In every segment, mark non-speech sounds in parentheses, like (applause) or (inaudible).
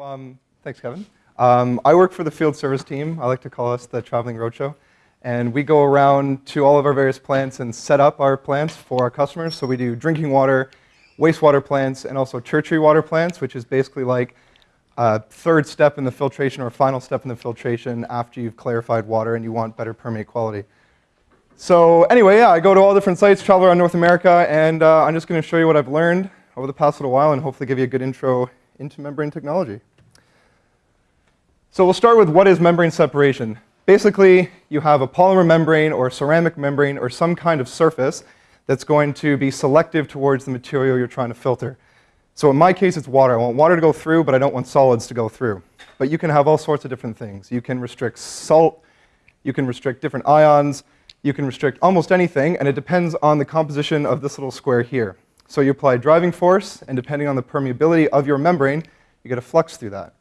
Um, thanks, Kevin. Um, I work for the field service team. I like to call us the traveling roadshow. And we go around to all of our various plants and set up our plants for our customers. So we do drinking water, wastewater plants, and also tertiary water plants, which is basically like a third step in the filtration or final step in the filtration after you've clarified water and you want better permeate quality. So anyway, yeah, I go to all different sites, travel around North America, and uh, I'm just going to show you what I've learned over the past little while and hopefully give you a good intro into membrane technology. So we'll start with what is membrane separation. Basically, you have a polymer membrane or ceramic membrane or some kind of surface that's going to be selective towards the material you're trying to filter. So in my case, it's water. I want water to go through, but I don't want solids to go through. But you can have all sorts of different things. You can restrict salt, you can restrict different ions, you can restrict almost anything, and it depends on the composition of this little square here. So you apply driving force, and depending on the permeability of your membrane, you get a flux through that.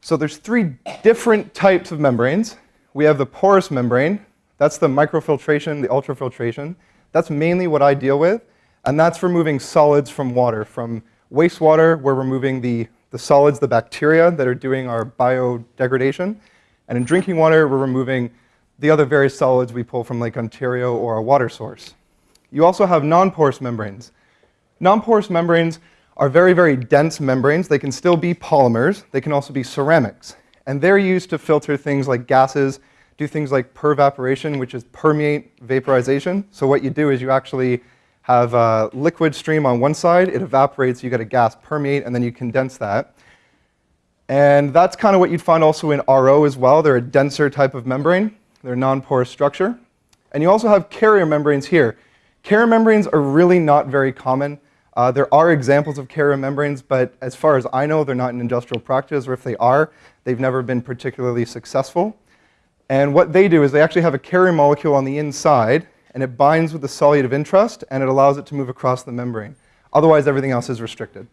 So there's three different types of membranes. We have the porous membrane. That's the microfiltration, the ultrafiltration. That's mainly what I deal with, and that's removing solids from water. From wastewater, we're removing the, the solids, the bacteria that are doing our biodegradation. And in drinking water, we're removing the other various solids we pull from Lake Ontario or our water source. You also have non-porous membranes. Non-porous membranes are very, very dense membranes. They can still be polymers. They can also be ceramics. And they're used to filter things like gases, do things like pervaporation, which is permeate vaporization. So what you do is you actually have a liquid stream on one side, it evaporates, you get a gas permeate, and then you condense that. And that's kind of what you'd find also in RO as well. They're a denser type of membrane. They're non-porous structure. And you also have carrier membranes here. Carrier membranes are really not very common. Uh, there are examples of carrier membranes, but as far as I know, they're not in industrial practice, or if they are, they've never been particularly successful. And what they do is they actually have a carrier molecule on the inside, and it binds with the solute of interest, and it allows it to move across the membrane. Otherwise, everything else is restricted.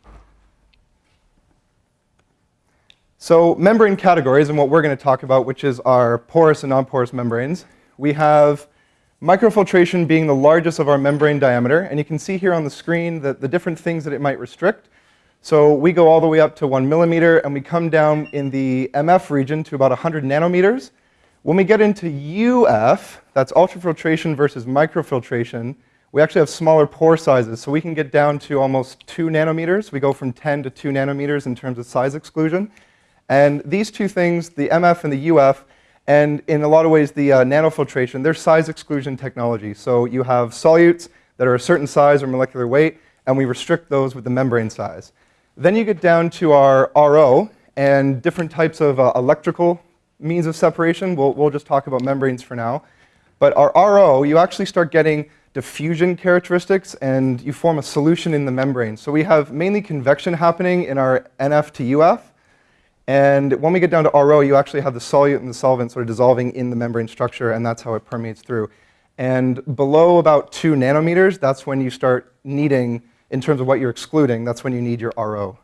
So membrane categories, and what we're going to talk about, which is our porous and non-porous membranes. We have Microfiltration being the largest of our membrane diameter, and you can see here on the screen that the different things that it might restrict. So we go all the way up to one millimeter, and we come down in the MF region to about 100 nanometers. When we get into UF, that's ultrafiltration versus microfiltration, we actually have smaller pore sizes, so we can get down to almost 2 nanometers. We go from 10 to 2 nanometers in terms of size exclusion. And these two things, the MF and the UF, and in a lot of ways, the uh, nanofiltration, they're size exclusion technology. So you have solutes that are a certain size or molecular weight, and we restrict those with the membrane size. Then you get down to our RO and different types of uh, electrical means of separation. We'll, we'll just talk about membranes for now. But our RO, you actually start getting diffusion characteristics and you form a solution in the membrane. So we have mainly convection happening in our NF to UF, and when we get down to RO, you actually have the solute and the solvent sort of dissolving in the membrane structure, and that's how it permeates through. And below about 2 nanometers, that's when you start needing, in terms of what you're excluding, that's when you need your RO.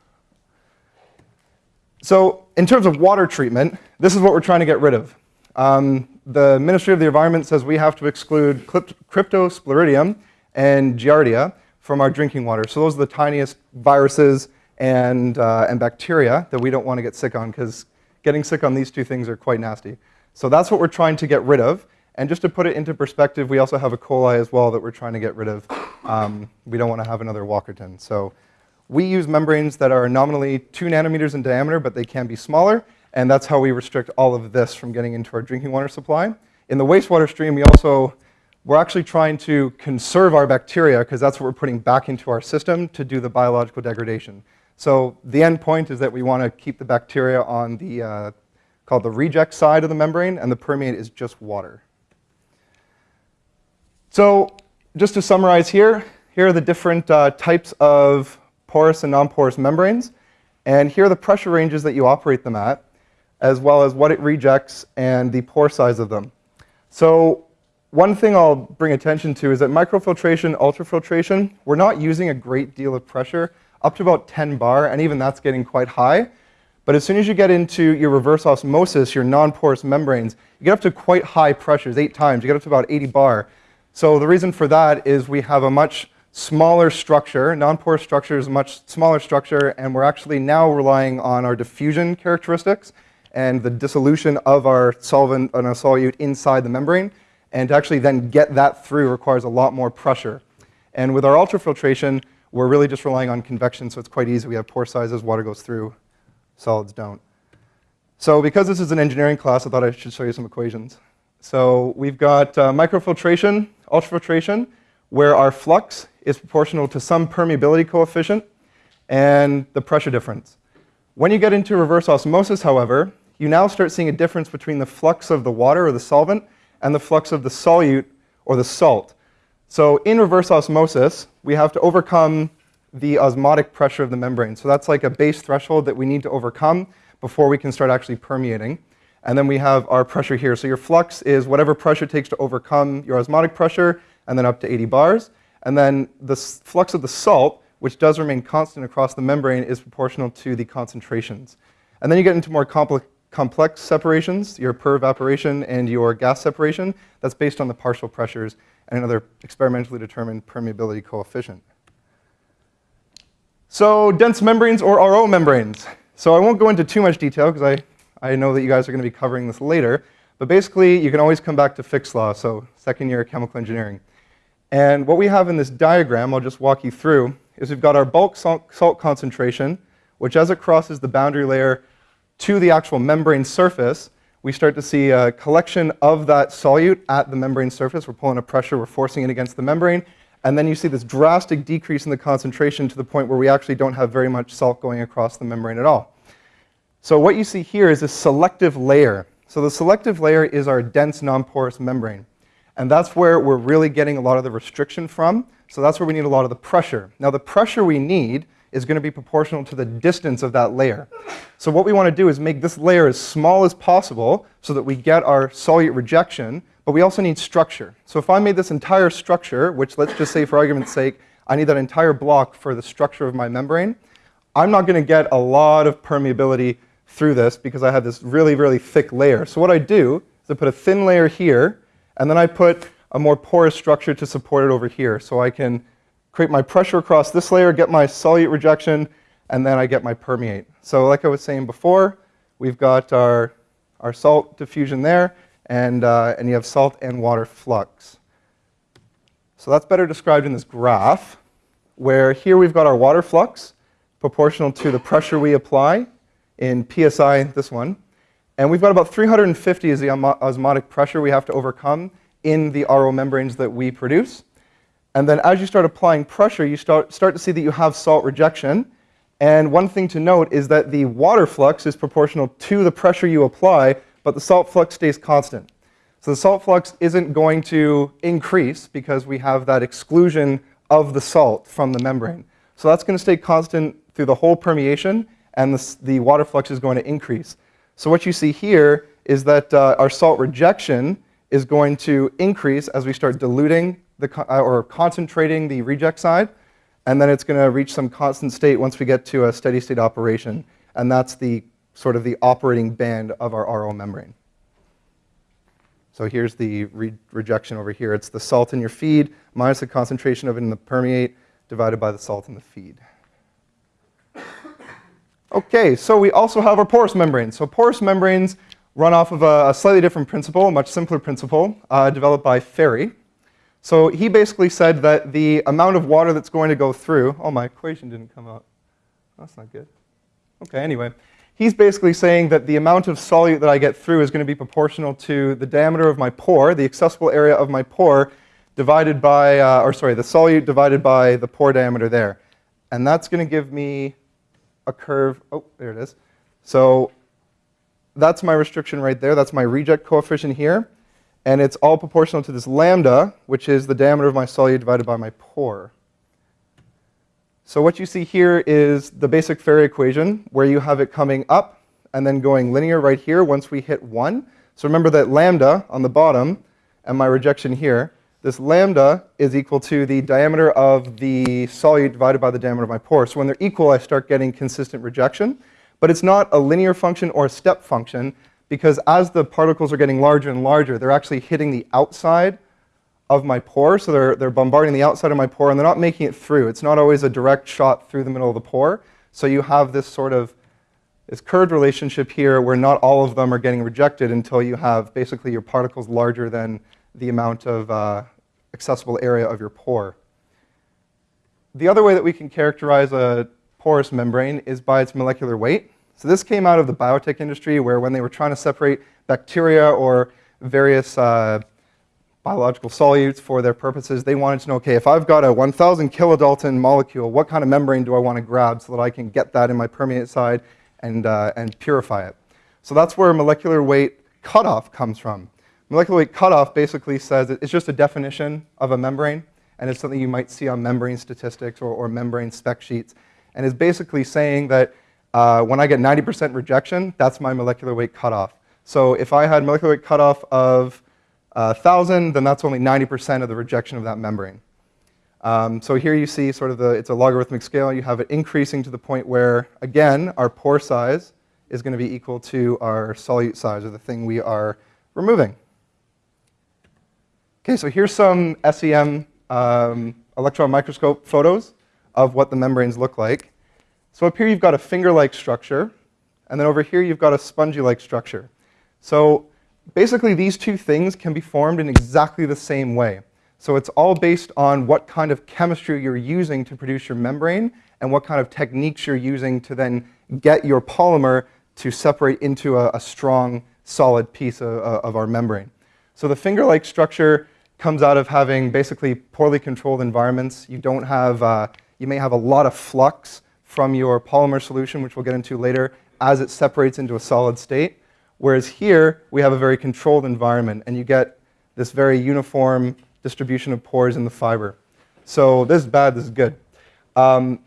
So in terms of water treatment, this is what we're trying to get rid of. Um, the Ministry of the Environment says we have to exclude cryptosporidium and giardia from our drinking water. So those are the tiniest viruses and, uh, and bacteria that we don't want to get sick on because getting sick on these two things are quite nasty. So that's what we're trying to get rid of. And just to put it into perspective, we also have a coli as well that we're trying to get rid of. Um, we don't want to have another Walkerton. So we use membranes that are nominally 2 nanometers in diameter, but they can be smaller. And that's how we restrict all of this from getting into our drinking water supply. In the wastewater stream, we also, we're actually trying to conserve our bacteria because that's what we're putting back into our system to do the biological degradation. So the end point is that we want to keep the bacteria on the, uh, called the reject side of the membrane, and the permeate is just water. So just to summarize here, here are the different uh, types of porous and non-porous membranes. And here are the pressure ranges that you operate them at, as well as what it rejects and the pore size of them. So one thing I'll bring attention to is that microfiltration, ultrafiltration, we're not using a great deal of pressure up to about 10 bar, and even that's getting quite high. But as soon as you get into your reverse osmosis, your non-porous membranes, you get up to quite high pressures, eight times. You get up to about 80 bar. So the reason for that is we have a much smaller structure. Non-porous structure is a much smaller structure, and we're actually now relying on our diffusion characteristics and the dissolution of our solvent and our solute inside the membrane. And to actually then get that through requires a lot more pressure. And with our ultrafiltration, we're really just relying on convection, so it's quite easy. We have pore sizes, water goes through, solids don't. So because this is an engineering class, I thought I should show you some equations. So we've got uh, microfiltration, ultrafiltration, where our flux is proportional to some permeability coefficient and the pressure difference. When you get into reverse osmosis, however, you now start seeing a difference between the flux of the water or the solvent and the flux of the solute or the salt. So in reverse osmosis, we have to overcome the osmotic pressure of the membrane. So that's like a base threshold that we need to overcome before we can start actually permeating. And then we have our pressure here. So your flux is whatever pressure it takes to overcome your osmotic pressure, and then up to 80 bars. And then the flux of the salt, which does remain constant across the membrane, is proportional to the concentrations. And then you get into more complex, complex separations, your pervaporation and your gas separation. That's based on the partial pressures and another experimentally determined permeability coefficient. So dense membranes or RO membranes. So I won't go into too much detail because I I know that you guys are going to be covering this later. But basically, you can always come back to Fick's law, so second year chemical engineering. And what we have in this diagram, I'll just walk you through, is we've got our bulk salt, salt concentration, which as it crosses the boundary layer to the actual membrane surface, we start to see a collection of that solute at the membrane surface. We're pulling a pressure, we're forcing it against the membrane. And then you see this drastic decrease in the concentration to the point where we actually don't have very much salt going across the membrane at all. So what you see here is a selective layer. So the selective layer is our dense non-porous membrane. And that's where we're really getting a lot of the restriction from. So that's where we need a lot of the pressure. Now the pressure we need is going to be proportional to the distance of that layer. So what we want to do is make this layer as small as possible so that we get our solute rejection, but we also need structure. So if I made this entire structure, which let's just say for argument's sake, I need that entire block for the structure of my membrane, I'm not going to get a lot of permeability through this because I have this really, really thick layer. So what I do is I put a thin layer here, and then I put a more porous structure to support it over here. So I can create my pressure across this layer, get my solute rejection, and then I get my permeate. So like I was saying before, we've got our, our salt diffusion there, and, uh, and you have salt and water flux. So that's better described in this graph, where here we've got our water flux proportional to the pressure we apply, in PSI, this one. And we've got about 350 is the osmotic pressure we have to overcome in the RO membranes that we produce. And then as you start applying pressure, you start, start to see that you have salt rejection. And one thing to note is that the water flux is proportional to the pressure you apply, but the salt flux stays constant. So the salt flux isn't going to increase because we have that exclusion of the salt from the membrane. So that's going to stay constant through the whole permeation and the, the water flux is going to increase. So what you see here is that uh, our salt rejection is going to increase as we start diluting the, uh, or concentrating the reject side, and then it's going to reach some constant state once we get to a steady state operation, and that's the sort of the operating band of our RO membrane. So here's the re rejection over here. It's the salt in your feed minus the concentration of it in the permeate divided by the salt in the feed. Okay, so we also have our porous membranes. So porous membranes run off of a, a slightly different principle, a much simpler principle, uh, developed by Ferry. So he basically said that the amount of water that's going to go through, oh, my equation didn't come out. That's not good. Okay, anyway. He's basically saying that the amount of solute that I get through is going to be proportional to the diameter of my pore, the accessible area of my pore, divided by, uh, or sorry, the solute divided by the pore diameter there. And that's going to give me a curve. Oh, there it is. So that's my restriction right there. That's my reject coefficient here. And it's all proportional to this lambda, which is the diameter of my solute divided by my pore. So what you see here is the basic Ferry equation, where you have it coming up and then going linear right here once we hit 1. So remember that lambda on the bottom and my rejection here this lambda is equal to the diameter of the solute divided by the diameter of my pore. So when they're equal, I start getting consistent rejection. But it's not a linear function or a step function because as the particles are getting larger and larger, they're actually hitting the outside of my pore. So they're, they're bombarding the outside of my pore and they're not making it through. It's not always a direct shot through the middle of the pore. So you have this sort of this curved relationship here where not all of them are getting rejected until you have basically your particles larger than the amount of uh, accessible area of your pore. The other way that we can characterize a porous membrane is by its molecular weight. So this came out of the biotech industry where when they were trying to separate bacteria or various uh, biological solutes for their purposes, they wanted to know, okay, if I've got a 1,000 kilodalton molecule, what kind of membrane do I want to grab so that I can get that in my permeate side and, uh, and purify it? So that's where molecular weight cutoff comes from. Molecular weight cutoff basically says it's just a definition of a membrane, and it's something you might see on membrane statistics or, or membrane spec sheets, and is basically saying that uh, when I get 90% rejection, that's my molecular weight cutoff. So if I had molecular weight cutoff of 1,000, then that's only 90% of the rejection of that membrane. Um, so here you see sort of the, it's a logarithmic scale. You have it increasing to the point where, again, our pore size is going to be equal to our solute size, or the thing we are removing. Okay, so here's some SEM um, electron microscope photos of what the membranes look like. So up here you've got a finger-like structure, and then over here you've got a spongy-like structure. So basically these two things can be formed in exactly the same way. So it's all based on what kind of chemistry you're using to produce your membrane and what kind of techniques you're using to then get your polymer to separate into a, a strong, solid piece of, of our membrane. So the finger-like structure comes out of having basically poorly controlled environments. You don't have, uh, you may have a lot of flux from your polymer solution, which we'll get into later, as it separates into a solid state. Whereas here, we have a very controlled environment, and you get this very uniform distribution of pores in the fiber. So this is bad, this is good. Um,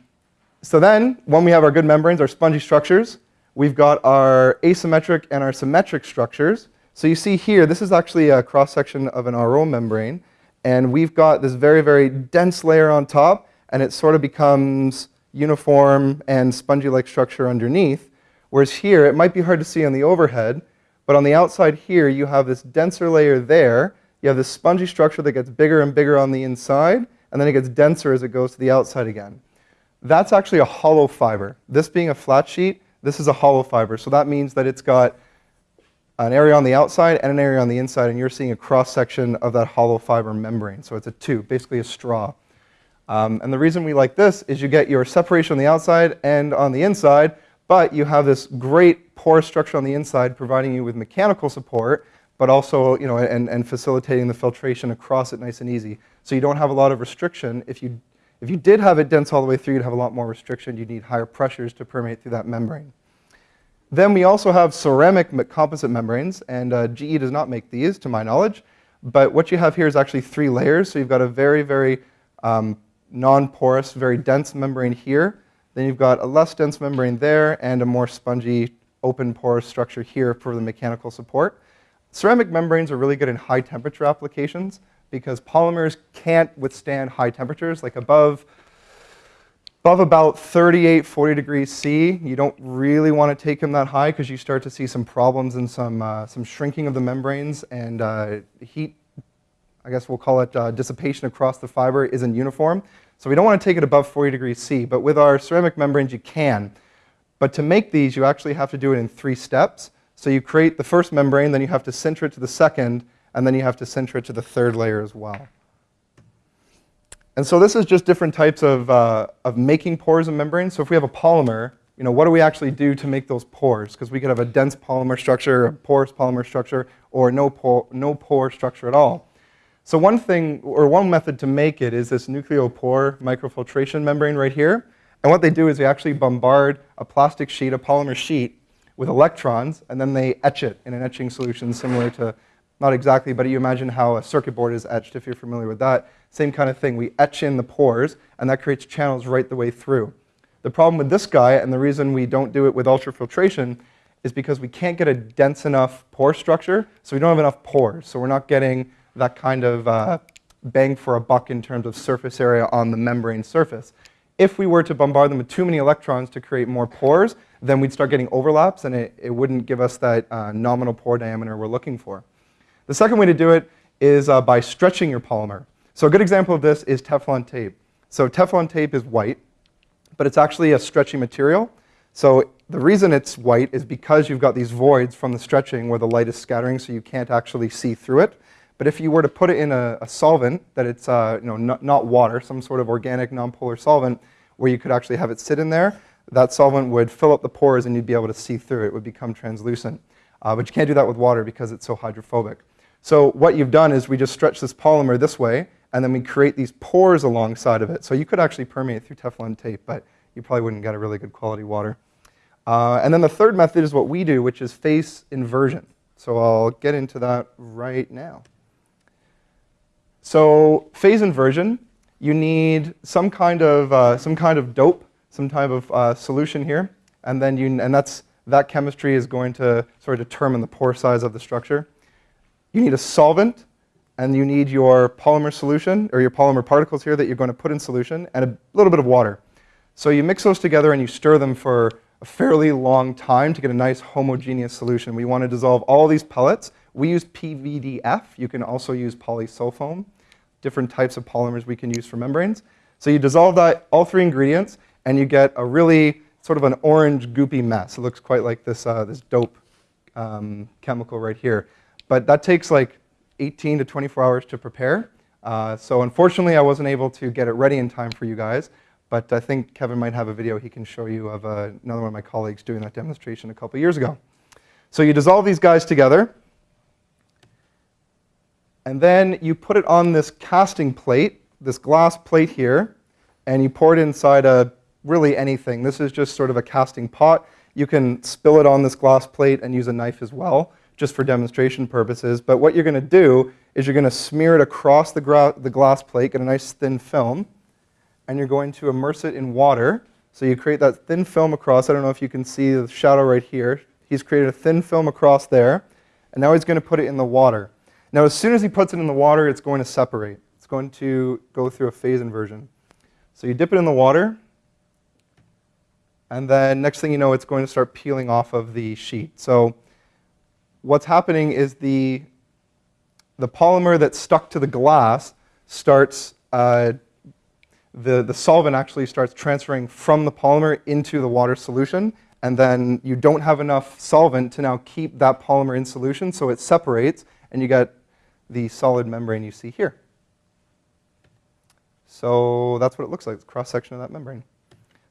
so then, when we have our good membranes, our spongy structures, we've got our asymmetric and our symmetric structures. So you see here, this is actually a cross-section of an RO membrane, and we've got this very, very dense layer on top, and it sort of becomes uniform and spongy-like structure underneath. Whereas here, it might be hard to see on the overhead, but on the outside here, you have this denser layer there. You have this spongy structure that gets bigger and bigger on the inside, and then it gets denser as it goes to the outside again. That's actually a hollow fiber. This being a flat sheet, this is a hollow fiber. So that means that it's got an area on the outside and an area on the inside, and you're seeing a cross-section of that hollow fiber membrane. So it's a tube, basically a straw. Um, and the reason we like this is you get your separation on the outside and on the inside, but you have this great pore structure on the inside providing you with mechanical support, but also, you know, and, and facilitating the filtration across it nice and easy. So you don't have a lot of restriction. If you, if you did have it dense all the way through, you'd have a lot more restriction. You'd need higher pressures to permeate through that membrane. Then we also have ceramic composite membranes, and uh, GE does not make these, to my knowledge. But what you have here is actually three layers. So you've got a very, very um, non-porous, very dense membrane here. Then you've got a less dense membrane there and a more spongy open porous structure here for the mechanical support. Ceramic membranes are really good in high temperature applications because polymers can't withstand high temperatures, like above, above about 38, 40 degrees C. You don't really want to take them that high because you start to see some problems and some, uh, some shrinking of the membranes and uh, heat, I guess we'll call it uh, dissipation across the fiber isn't uniform. So we don't want to take it above 40 degrees C, but with our ceramic membranes you can. But to make these, you actually have to do it in three steps. So you create the first membrane, then you have to sinter it to the second, and then you have to sinter it to the third layer as well. And so this is just different types of, uh, of making pores and membranes. So if we have a polymer, you know, what do we actually do to make those pores? Because we could have a dense polymer structure, a porous polymer structure, or no pore, no pore structure at all. So one thing, or one method to make it is this Nuclepore microfiltration membrane right here. And what they do is they actually bombard a plastic sheet, a polymer sheet, with electrons, and then they etch it in an etching solution similar to, not exactly, but you imagine how a circuit board is etched if you're familiar with that. Same kind of thing. We etch in the pores, and that creates channels right the way through. The problem with this guy, and the reason we don't do it with ultrafiltration, is because we can't get a dense enough pore structure, so we don't have enough pores. So we're not getting that kind of uh, bang for a buck in terms of surface area on the membrane surface. If we were to bombard them with too many electrons to create more pores, then we'd start getting overlaps and it, it wouldn't give us that uh, nominal pore diameter we're looking for. The second way to do it is uh, by stretching your polymer. So a good example of this is Teflon tape. So Teflon tape is white, but it's actually a stretchy material. So the reason it's white is because you've got these voids from the stretching where the light is scattering so you can't actually see through it. But if you were to put it in a, a solvent that it's uh, you know, not, not water, some sort of organic nonpolar solvent where you could actually have it sit in there, that solvent would fill up the pores and you'd be able to see through it. It would become translucent. Uh, but you can't do that with water because it's so hydrophobic. So what you've done is we just stretch this polymer this way, and then we create these pores alongside of it. So you could actually permeate through Teflon tape, but you probably wouldn't get a really good quality water. Uh, and then the third method is what we do, which is phase inversion. So I'll get into that right now. So phase inversion, you need some kind of, uh, some kind of dope, some type of uh, solution here, and then you, and that's, that chemistry is going to sort of determine the pore size of the structure. You need a solvent, and you need your polymer solution, or your polymer particles here that you're going to put in solution, and a little bit of water. So you mix those together and you stir them for a fairly long time to get a nice homogeneous solution. We want to dissolve all these pellets. We use PVDF. You can also use polysulfone, different types of polymers we can use for membranes. So you dissolve that, all three ingredients, and you get a really sort of an orange goopy mess. It looks quite like this, uh, this dope um, chemical right here. But that takes like 18 to 24 hours to prepare. Uh, so unfortunately, I wasn't able to get it ready in time for you guys. But I think Kevin might have a video he can show you of uh, another one of my colleagues doing that demonstration a couple years ago. So you dissolve these guys together. And then you put it on this casting plate, this glass plate here, and you pour it inside a really anything. This is just sort of a casting pot. You can spill it on this glass plate and use a knife as well, just for demonstration purposes. But what you're going to do is you're going to smear it across the, the glass plate, get a nice thin film, and you're going to immerse it in water. So you create that thin film across. I don't know if you can see the shadow right here. He's created a thin film across there, and now he's going to put it in the water. Now, as soon as he puts it in the water, it's going to separate. It's going to go through a phase inversion. So you dip it in the water, and then next thing you know, it's going to start peeling off of the sheet. So what's happening is the, the polymer that's stuck to the glass starts uh, the, the solvent actually starts transferring from the polymer into the water solution, and then you don't have enough solvent to now keep that polymer in solution, so it separates, and you get the solid membrane you see here. So that's what it looks like, the cross-section of that membrane.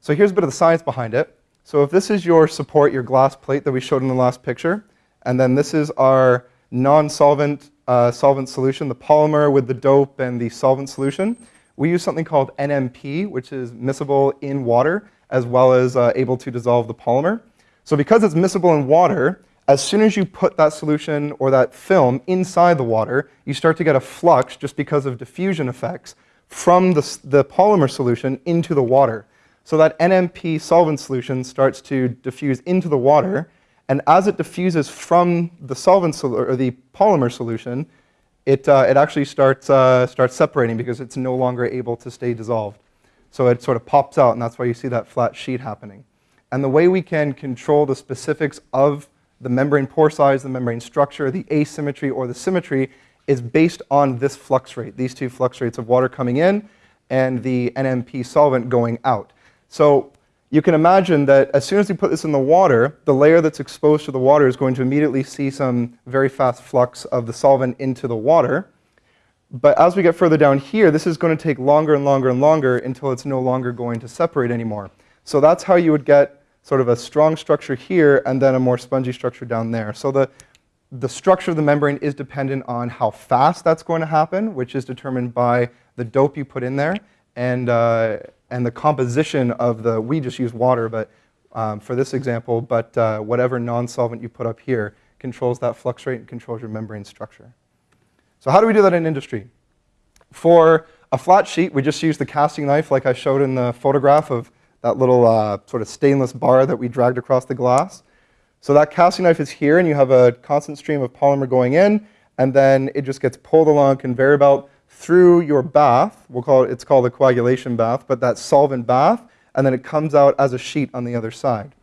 So here's a bit of the science behind it. So if this is your support, your glass plate that we showed in the last picture, and then this is our non-solvent uh, solvent solution, the polymer with the dope and the solvent solution, we use something called NMP, which is miscible in water, as well as uh, able to dissolve the polymer. So because it's miscible in water, as soon as you put that solution or that film inside the water, you start to get a flux just because of diffusion effects from the, the polymer solution into the water. So that NMP solvent solution starts to diffuse into the water, and as it diffuses from the solvent or the polymer solution, it, uh, it actually starts, uh, starts separating because it's no longer able to stay dissolved. So it sort of pops out, and that's why you see that flat sheet happening. And the way we can control the specifics of the membrane pore size, the membrane structure, the asymmetry or the symmetry is based on this flux rate, these two flux rates of water coming in and the NMP solvent going out. So you can imagine that as soon as you put this in the water, the layer that's exposed to the water is going to immediately see some very fast flux of the solvent into the water. But as we get further down here, this is going to take longer and longer and longer until it's no longer going to separate anymore. So that's how you would get sort of a strong structure here and then a more spongy structure down there. So the, the structure of the membrane is dependent on how fast that's going to happen, which is determined by the dope you put in there and, uh, and the composition of the, we just use water but um, for this example, but uh, whatever non-solvent you put up here controls that flux rate and controls your membrane structure. So how do we do that in industry? For a flat sheet, we just use the casting knife like I showed in the photograph of that little uh, sort of stainless bar that we dragged across the glass. So that casting knife is here, and you have a constant stream of polymer going in, and then it just gets pulled along a conveyor belt through your bath. We'll call it, it's called a coagulation bath, but that solvent bath, and then it comes out as a sheet on the other side.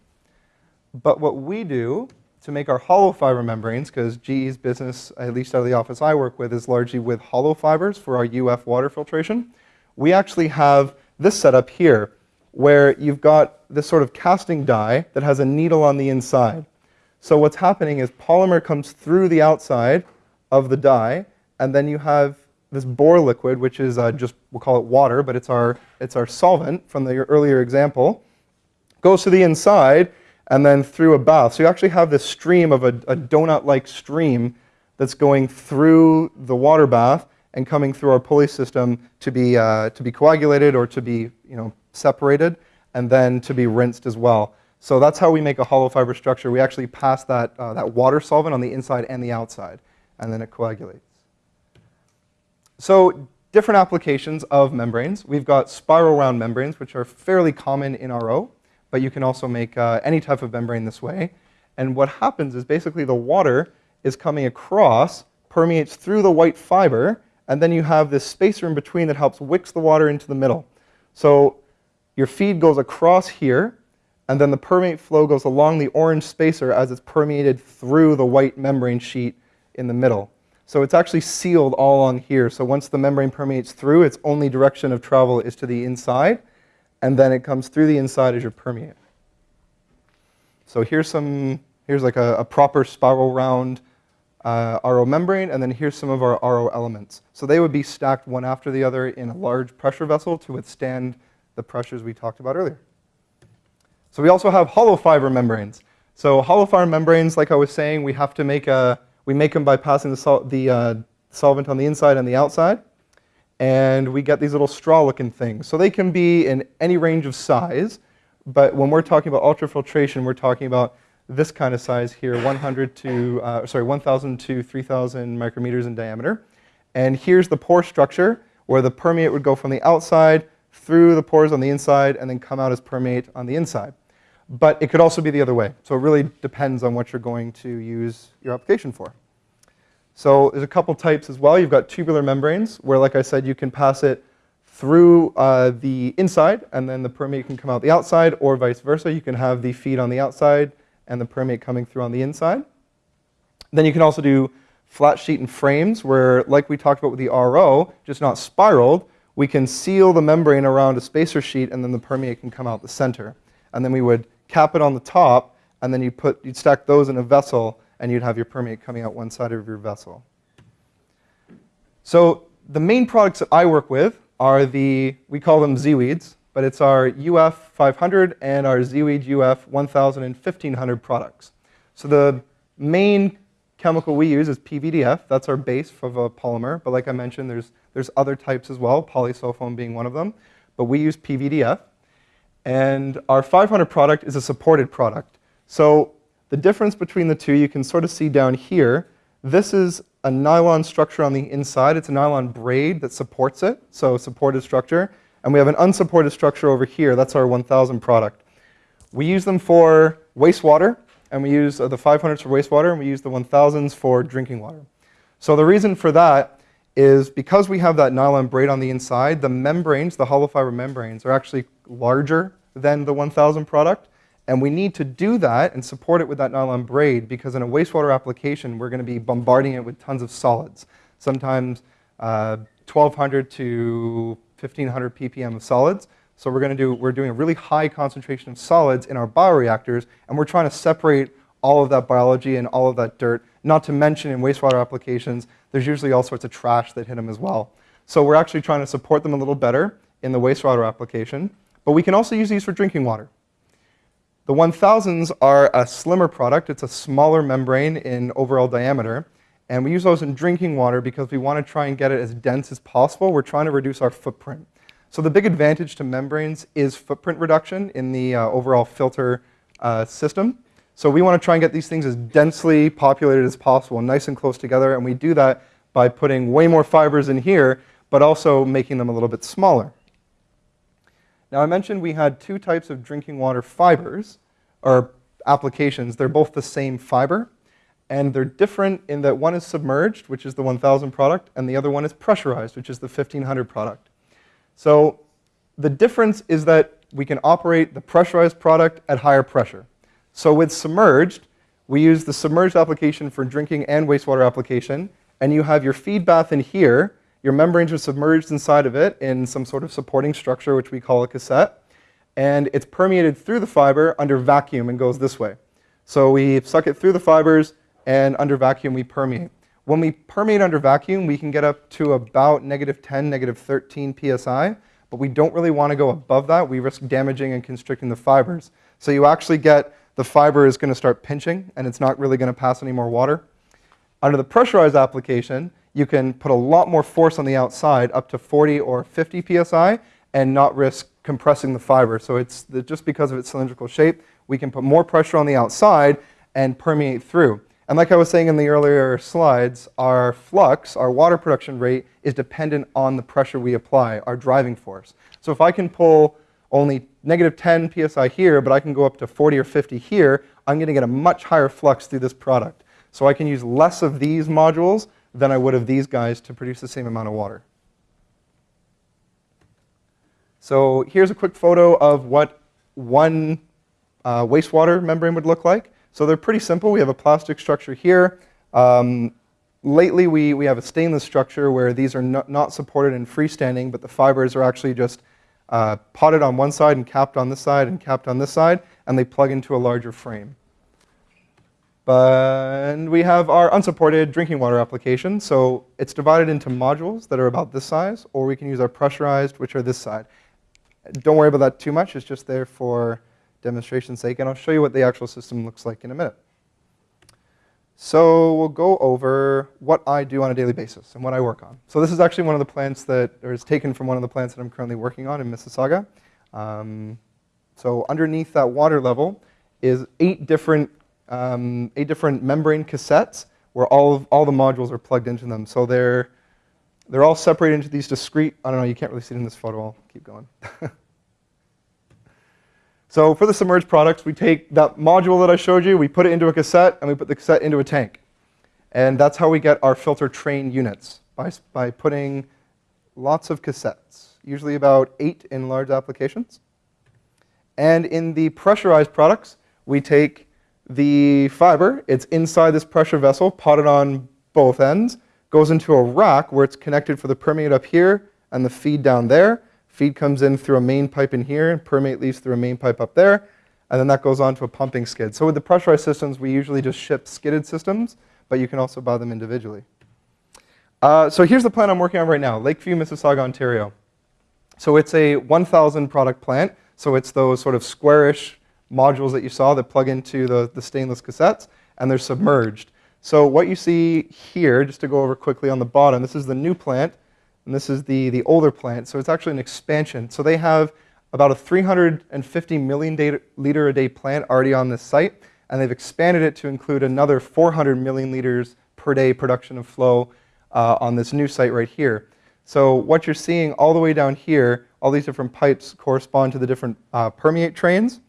But what we do to make our hollow fiber membranes, because GE's business, at least out of the office I work with, is largely with hollow fibers for our UF water filtration, we actually have this setup here, where you've got this sort of casting die that has a needle on the inside. So what's happening is polymer comes through the outside of the die, and then you have this bore liquid, which is uh, just, we'll call it water, but it's our, it's our solvent from the earlier example, goes to the inside and then through a bath. So you actually have this stream of a, a donut-like stream that's going through the water bath and coming through our pulley system to be, uh, to be coagulated or to be you know, separated and then to be rinsed as well. So that's how we make a hollow fiber structure. We actually pass that, uh, that water solvent on the inside and the outside, and then it coagulates. So different applications of membranes. We've got spiral wound membranes, which are fairly common in RO, but you can also make uh, any type of membrane this way. And what happens is basically the water is coming across, permeates through the white fiber, and then you have this spacer in between that helps wicks the water into the middle. So your feed goes across here, and then the permeate flow goes along the orange spacer as it's permeated through the white membrane sheet in the middle. So it's actually sealed all on here. So once the membrane permeates through, its only direction of travel is to the inside, and then it comes through the inside as your permeate. So here's some, here's like a, a proper spiral wound uh, RO membrane, and then here's some of our RO elements. So they would be stacked one after the other in a large pressure vessel to withstand the pressures we talked about earlier. So we also have hollow fiber membranes. So hollow fiber membranes, like I was saying, we have to make a, we make them by passing the, sol the uh, solvent on the inside and the outside. And we get these little straw-looking things. So they can be in any range of size. But when we're talking about ultrafiltration, we're talking about this kind of size here, 100 to, uh, sorry, 1,000 to 3,000 micrometers in diameter. And here's the pore structure where the permeate would go from the outside through the pores on the inside and then come out as permeate on the inside. But it could also be the other way. So it really depends on what you're going to use your application for. So there's a couple types as well. You've got tubular membranes, where, like I said, you can pass it through uh, the inside, and then the permeate can come out the outside, or vice versa. You can have the feed on the outside and the permeate coming through on the inside. Then you can also do flat sheet and frames, where, like we talked about with the RO, just not spiraled, we can seal the membrane around a spacer sheet, and then the permeate can come out the center. And then we would cap it on the top, and then you put, you'd stack those in a vessel, and you'd have your permeate coming out one side of your vessel. So the main products that I work with are the, we call them ZeeWeeds, but it's our UF 500 and our ZeeWeed UF 1000 and 1500 products. So the main chemical we use is PVDF. That's our base of a polymer. But like I mentioned, there's, there's other types as well, polysulfone being one of them. But we use PVDF. And our 500 product is a supported product. So the difference between the two you can sort of see down here. This is a nylon structure on the inside. It's a nylon braid that supports it, so supported structure. And we have an unsupported structure over here. That's our 1000 product. We use them for wastewater, and we use uh, the 500s for wastewater, and we use the 1000s for drinking water. So the reason for that is because we have that nylon braid on the inside, the membranes, the hollow fiber membranes, are actually larger than the 1000 product. And we need to do that and support it with that nylon braid because in a wastewater application, we're going to be bombarding it with tons of solids, sometimes uh, 1200 to 1500 ppm of solids. So we're going to do, we're doing a really high concentration of solids in our bioreactors, and we're trying to separate all of that biology and all of that dirt. Not to mention in wastewater applications, there's usually all sorts of trash that hit them as well. So we're actually trying to support them a little better in the wastewater application. But we can also use these for drinking water. The 1000s are a slimmer product. It's a smaller membrane in overall diameter. And we use those in drinking water because we want to try and get it as dense as possible. We're trying to reduce our footprint. So the big advantage to membranes is footprint reduction in the uh, overall filter uh, system. So we want to try and get these things as densely populated as possible, nice and close together. And we do that by putting way more fibers in here, but also making them a little bit smaller. Now I mentioned we had two types of drinking water fibers, or applications. They're both the same fiber, and they're different in that one is submerged, which is the 1000 product, and the other one is pressurized, which is the 1500 product. So the difference is that we can operate the pressurized product at higher pressure. So with submerged, we use the submerged application for drinking and wastewater application, and you have your feed bath in here. Your membranes are submerged inside of it in some sort of supporting structure, which we call a cassette, and it's permeated through the fiber under vacuum and goes this way. So we suck it through the fibers, and under vacuum we permeate. When we permeate under vacuum, we can get up to about negative 10, negative 13 psi, but we don't really want to go above that. We risk damaging and constricting the fibers. So you actually get the fiber is going to start pinching, and it's not really going to pass any more water. Under the pressurized application, you can put a lot more force on the outside, up to 40 or 50 psi, and not risk compressing the fiber. So it's the, just because of its cylindrical shape, we can put more pressure on the outside and permeate through. And like I was saying in the earlier slides, our flux, our water production rate, is dependent on the pressure we apply, our driving force. So if I can pull only negative 10 psi here, but I can go up to 40 or 50 here, I'm going to get a much higher flux through this product. So I can use less of these modules than I would of these guys to produce the same amount of water. So here's a quick photo of what one uh, wastewater membrane would look like. So they're pretty simple. We have a plastic structure here. Um, lately, we, we have a stainless structure where these are not, not supported in freestanding, but the fibers are actually just uh, potted on one side and capped on this side and capped on this side, and they plug into a larger frame. But we have our unsupported drinking water application. So it's divided into modules that are about this size, or we can use our pressurized, which are this side. Don't worry about that too much. It's just there for demonstration's sake, and I'll show you what the actual system looks like in a minute. So we'll go over what I do on a daily basis and what I work on. So this is actually one of the plants that, or is taken from one of the plants that I'm currently working on in Mississauga. Um, so underneath that water level is eight different, um, eight different membrane cassettes where all, of, all the modules are plugged into them. So they're, they're all separated into these discrete, I don't know, you can't really see it in this photo, I'll keep going. (laughs) So for the submerged products, we take that module that I showed you, we put it into a cassette, and we put the cassette into a tank. And that's how we get our filter train units, by, by putting lots of cassettes, usually about eight in large applications. And in the pressurized products, we take the fiber, it's inside this pressure vessel, potted on both ends, goes into a rack where it's connected for the permeate up here and the feed down there, Feed comes in through a main pipe in here, and permeate leaves through a main pipe up there, and then that goes on to a pumping skid. So with the pressurized systems, we usually just ship skidded systems, but you can also buy them individually. Uh, so here's the plant I'm working on right now, Lakeview, Mississauga, Ontario. So it's a 1,000 product plant. So it's those sort of squarish modules that you saw that plug into the, the stainless cassettes, and they're submerged. So what you see here, just to go over quickly on the bottom, this is the new plant and this is the, the older plant, so it's actually an expansion. So they have about a 350 million day, liter a day plant already on this site, and they've expanded it to include another 400 million liters per day production of flow uh, on this new site right here. So what you're seeing all the way down here, all these different pipes correspond to the different uh, permeate trains.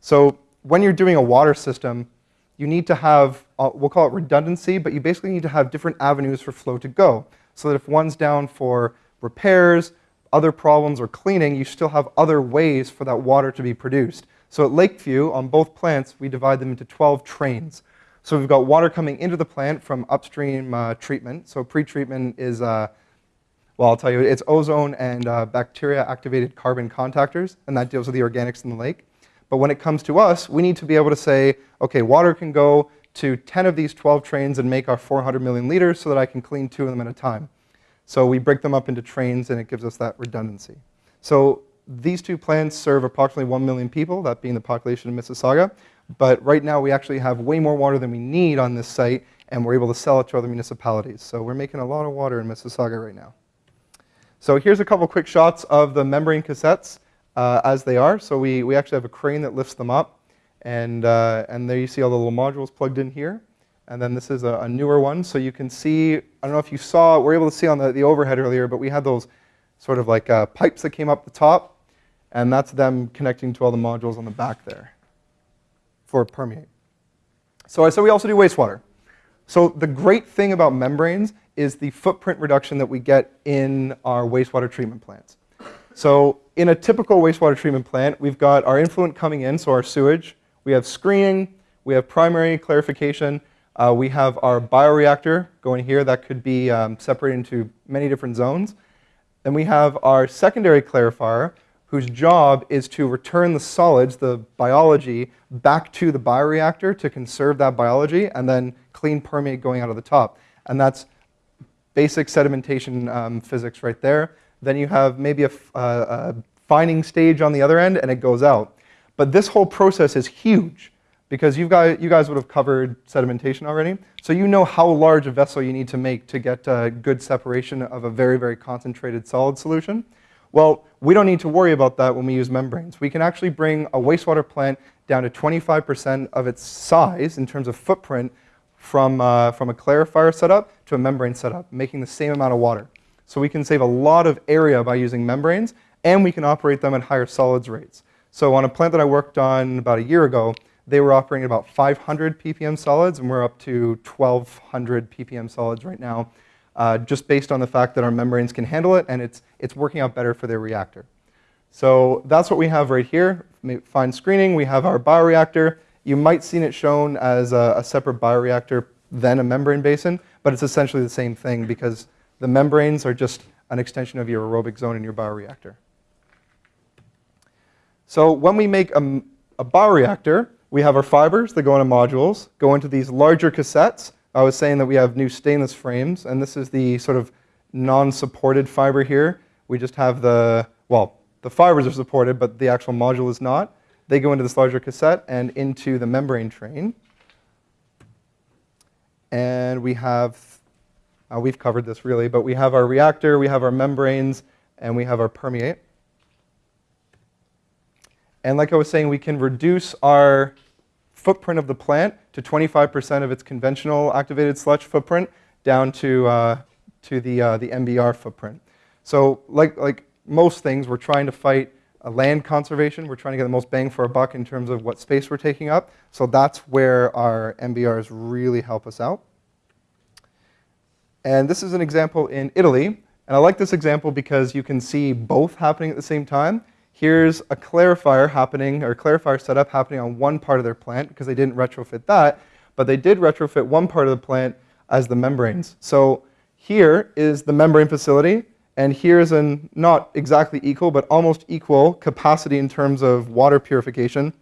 So when you're doing a water system, you need to have, uh, we'll call it redundancy, but you basically need to have different avenues for flow to go so that if one's down for repairs, other problems, or cleaning, you still have other ways for that water to be produced. So at Lakeview, on both plants, we divide them into 12 trains. So we've got water coming into the plant from upstream uh, treatment. So pre-treatment is, uh, well, I'll tell you, it's ozone and uh, bacteria-activated carbon contactors, and that deals with the organics in the lake. But when it comes to us, we need to be able to say, okay, water can go to 10 of these 12 trains and make our 400 million liters so that I can clean two of them at a time. So we break them up into trains and it gives us that redundancy. So these two plants serve approximately 1 million people, that being the population of Mississauga. But right now we actually have way more water than we need on this site and we're able to sell it to other municipalities. So we're making a lot of water in Mississauga right now. So here's a couple quick shots of the membrane cassettes uh, as they are. So we, we actually have a crane that lifts them up. And, uh, and there you see all the little modules plugged in here. And then this is a, a, newer one. So you can see, I don't know if you saw, we are able to see on the, the overhead earlier, but we had those sort of like uh, pipes that came up the top. And that's them connecting to all the modules on the back there for permeate. So I said we also do wastewater. So the great thing about membranes is the footprint reduction that we get in our wastewater treatment plants. So in a typical wastewater treatment plant, we've got our influent coming in, so our sewage, we have screening, We have primary clarification. Uh, we have our bioreactor going here that could be um, separated into many different zones. Then we have our secondary clarifier, whose job is to return the solids, the biology, back to the bioreactor to conserve that biology and then clean permeate going out of the top. And that's basic sedimentation um, physics right there. Then you have maybe a, uh, a fining stage on the other end and it goes out. But this whole process is huge because you guys, you guys would have covered sedimentation already. So you know how large a vessel you need to make to get good separation of a very, very concentrated solid solution. Well, we don't need to worry about that when we use membranes. We can actually bring a wastewater plant down to 25% of its size in terms of footprint from, uh, from a clarifier setup to a membrane setup, making the same amount of water. So we can save a lot of area by using membranes, and we can operate them at higher solids rates. So on a plant that I worked on about a year ago, they were operating about 500 ppm solids, and we're up to 1,200 ppm solids right now uh, just based on the fact that our membranes can handle it and it's, it's working out better for their reactor. So that's what we have right here. Fine screening, we have our bioreactor. You might seen it shown as a, a separate bioreactor than a membrane basin, but it's essentially the same thing because the membranes are just an extension of your aerobic zone in your bioreactor. So when we make a, a bioreactor, we have our fibers that go into modules, go into these larger cassettes, I was saying that we have new stainless frames, and this is the sort of non-supported fiber here. We just have the, well, the fibers are supported, but the actual module is not. They go into this larger cassette and into the membrane train. And we have, uh, we've covered this really, but we have our reactor, we have our membranes, and we have our permeate. And like I was saying, we can reduce our footprint of the plant to 25% of its conventional activated sludge footprint down to, uh, to the, uh, the MBR footprint. So like, like most things, we're trying to fight land conservation. We're trying to get the most bang for our buck in terms of what space we're taking up. So that's where our MBRs really help us out. And this is an example in Italy. And I like this example because you can see both happening at the same time. Here's a clarifier happening, or clarifier setup happening on one part of their plant because they didn't retrofit that, but they did retrofit one part of the plant as the membranes. So here is the membrane facility, and here's a not exactly equal, but almost equal capacity in terms of water purification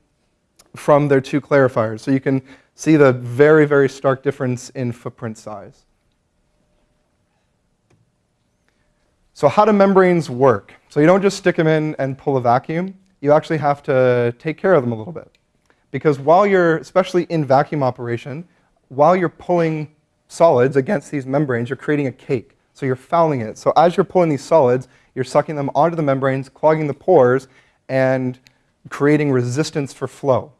from their two clarifiers. So you can see the very, very stark difference in footprint size. So how do membranes work? So you don't just stick them in and pull a vacuum. You actually have to take care of them a little bit. Because while you're, especially in vacuum operation, while you're pulling solids against these membranes, you're creating a cake. So you're fouling it. So as you're pulling these solids, you're sucking them onto the membranes, clogging the pores, and creating resistance for flow.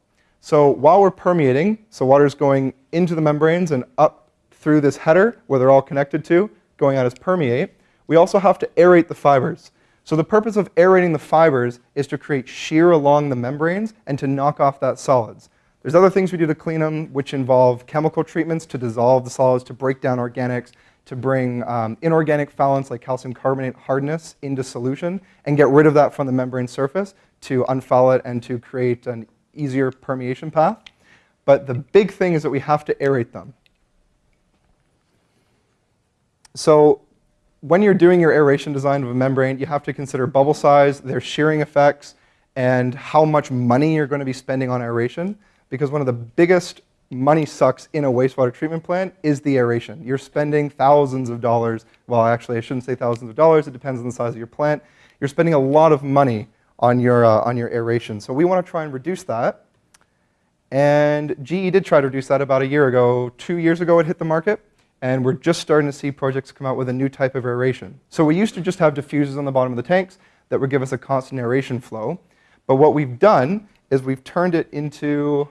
So while we're permeating, so water's going into the membranes and up through this header where they're all connected to, going out as permeate, we also have to aerate the fibers. So the purpose of aerating the fibers is to create shear along the membranes and to knock off that solids. There's other things we do to clean them, which involve chemical treatments to dissolve the solids, to break down organics, to bring um, inorganic foulants like calcium carbonate hardness into solution and get rid of that from the membrane surface to unfoul it and to create an easier permeation path. But the big thing is that we have to aerate them. So when you're doing your aeration design of a membrane, you have to consider bubble size, their shearing effects, and how much money you're going to be spending on aeration. Because one of the biggest money sucks in a wastewater treatment plant is the aeration. You're spending thousands of dollars. Well, actually, I shouldn't say thousands of dollars. It depends on the size of your plant. You're spending a lot of money on your, uh, on your aeration. So we want to try and reduce that. And GE did try to reduce that about a year ago. Two years ago, it hit the market and we're just starting to see projects come out with a new type of aeration. So we used to just have diffusers on the bottom of the tanks that would give us a constant aeration flow. But what we've done is we've turned it into,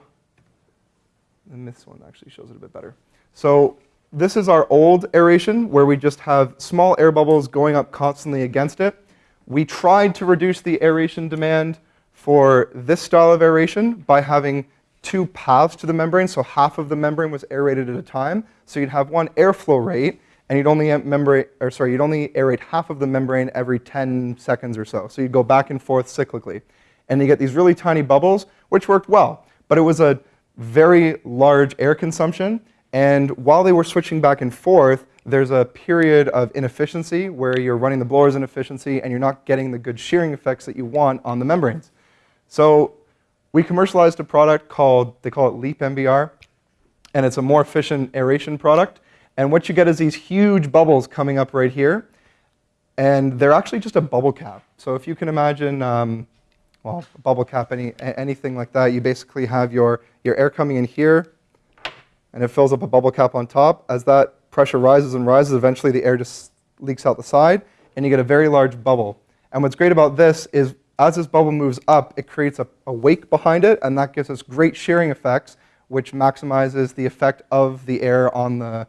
and this one actually shows it a bit better. So this is our old aeration where we just have small air bubbles going up constantly against it. We tried to reduce the aeration demand for this style of aeration by having two paths to the membrane, so half of the membrane was aerated at a time. So you'd have one airflow rate, and you'd only membrane, or sorry, you'd only aerate half of the membrane every 10 seconds or so. So you'd go back and forth cyclically. And you get these really tiny bubbles, which worked well. But it was a very large air consumption. And while they were switching back and forth, there's a period of inefficiency where you're running the blowers inefficiency and you're not getting the good shearing effects that you want on the membranes. So we commercialized a product called, they call it Leap MBR, and it's a more efficient aeration product. And what you get is these huge bubbles coming up right here, and they're actually just a bubble cap. So if you can imagine, um, well, a bubble cap, any, anything like that, you basically have your, your air coming in here, and it fills up a bubble cap on top. As that pressure rises and rises, eventually the air just leaks out the side, and you get a very large bubble. And what's great about this is as this bubble moves up, it creates a, a wake behind it, and that gives us great shearing effects, which maximizes the effect of the air on the,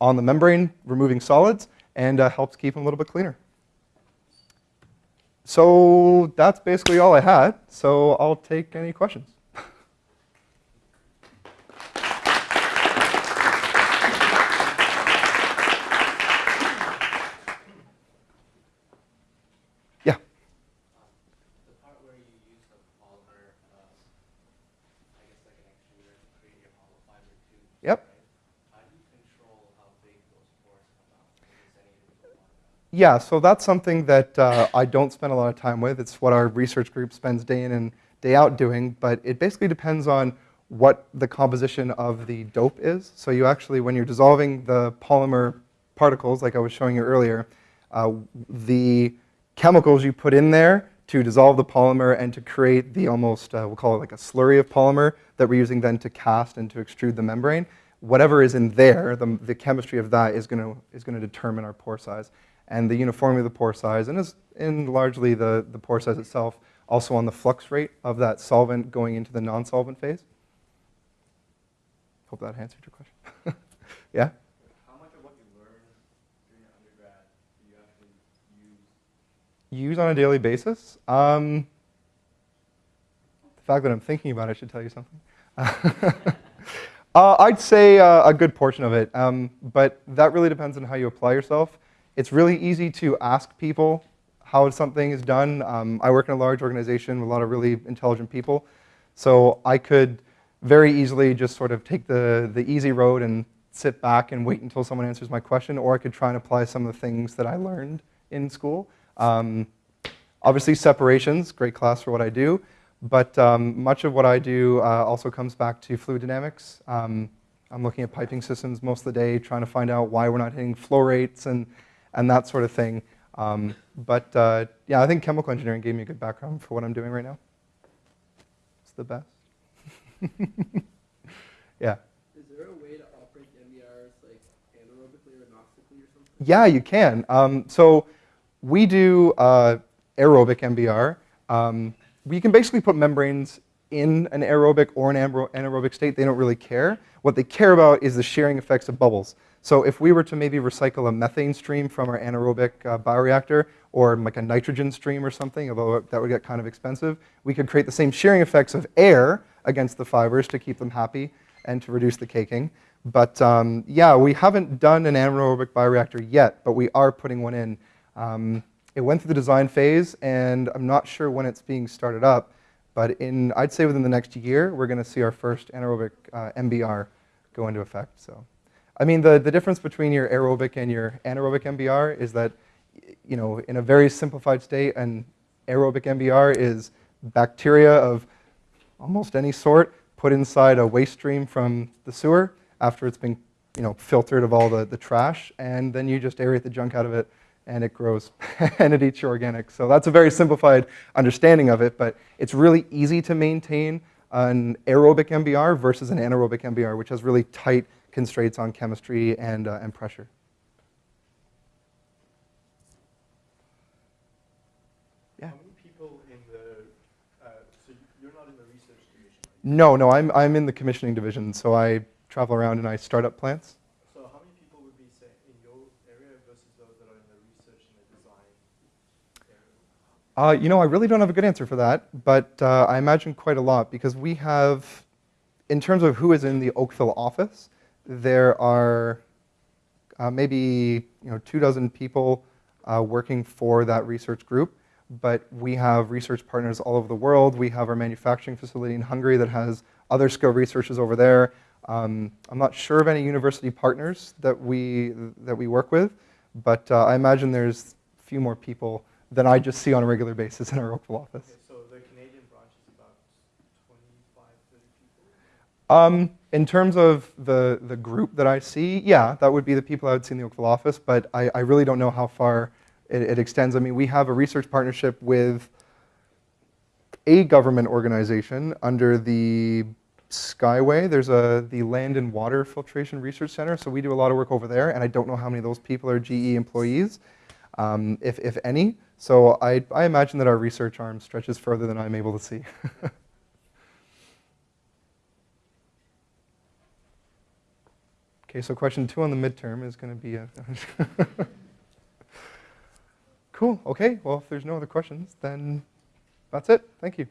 on the membrane, removing solids, and uh, helps keep them a little bit cleaner. So that's basically all I had. So I'll take any questions. Yeah, so that's something that uh, I don't spend a lot of time with. It's what our research group spends day in and day out doing, but it basically depends on what the composition of the dope is. So you actually, when you're dissolving the polymer particles, like I was showing you earlier, uh, the chemicals you put in there to dissolve the polymer and to create the almost, uh, we'll call it like a slurry of polymer that we're using then to cast and to extrude the membrane, whatever is in there, the, the chemistry of that is going to is going to determine our pore size and the uniformity of the pore size, and is in largely the, the pore size itself, also on the flux rate of that solvent going into the non-solvent phase. Hope that answered your question. (laughs) yeah? How much of what you learned during your undergrad do you actually use? Use on a daily basis? Um, the fact that I'm thinking about it should tell you something. (laughs) uh, I'd say uh, a good portion of it, um, but that really depends on how you apply yourself. It's really easy to ask people how something is done. Um, I work in a large organization with a lot of really intelligent people. So I could very easily just sort of take the, the easy road and sit back and wait until someone answers my question, or I could try and apply some of the things that I learned in school. Um, obviously, separations, great class for what I do, but um, much of what I do uh, also comes back to fluid dynamics. Um, I'm looking at piping systems most of the day, trying to find out why we're not hitting flow rates and and that sort of thing. Um, but uh, yeah, I think chemical engineering gave me a good background for what I'm doing right now. It's the best. (laughs) yeah. Is there a way to operate MBRs like anaerobically or anoxically or something? Yeah, you can. Um, so we do uh, aerobic MBR. Um, we can basically put membranes in an aerobic or an anaerobic state. They don't really care. What they care about is the shearing effects of bubbles. So if we were to maybe recycle a methane stream from our anaerobic uh, bioreactor or like a nitrogen stream or something, although that would get kind of expensive, we could create the same shearing effects of air against the fibers to keep them happy and to reduce the caking. But um, yeah, we haven't done an anaerobic bioreactor yet, but we are putting one in. Um, it went through the design phase, and I'm not sure when it's being started up, but in, I'd say within the next year, we're going to see our first anaerobic uh, MBR go into effect. So. I mean, the, the difference between your aerobic and your anaerobic MBR is that, you know, in a very simplified state, an aerobic MBR is bacteria of almost any sort put inside a waste stream from the sewer after it's been, you know, filtered of all the, the trash, and then you just aerate the junk out of it, and it grows, (laughs) and it eats your organic. So that's a very simplified understanding of it, but it's really easy to maintain an aerobic MBR versus an anaerobic MBR, which has really tight constraints on chemistry and, uh, and pressure. Yeah. How many people in the, uh, so you're not in the research division? No, no, I'm, I'm in the commissioning division, so I travel around and I start up plants. So how many people would be, say, in your area versus those that are in the research and the design area? Uh, you know, I really don't have a good answer for that, but uh, I imagine quite a lot because we have, in terms of who is in the Oakville office, there are uh, maybe you know, two dozen people uh, working for that research group. but we have research partners all over the world. We have our manufacturing facility in Hungary that has other skilled researchers over there. Um, I'm not sure of any university partners that we, that we work with, but uh, I imagine there's a few more people than I just see on a regular basis in our Oakville office. Okay, so the Canadian branch is about 25, 30 people? Um, in terms of the, the group that I see, yeah, that would be the people I would see in the Oakville office, but I, I really don't know how far it, it extends. I mean, we have a research partnership with a government organization under the Skyway. There's a, the Land and Water Filtration Research Center, so we do a lot of work over there, and I don't know how many of those people are GE employees, um, if, if any. So I, I imagine that our research arm stretches further than I'm able to see. (laughs) Okay, so question two on the midterm is going to be uh, a. (laughs) cool. Okay. Well, if there's no other questions, then that's it. Thank you.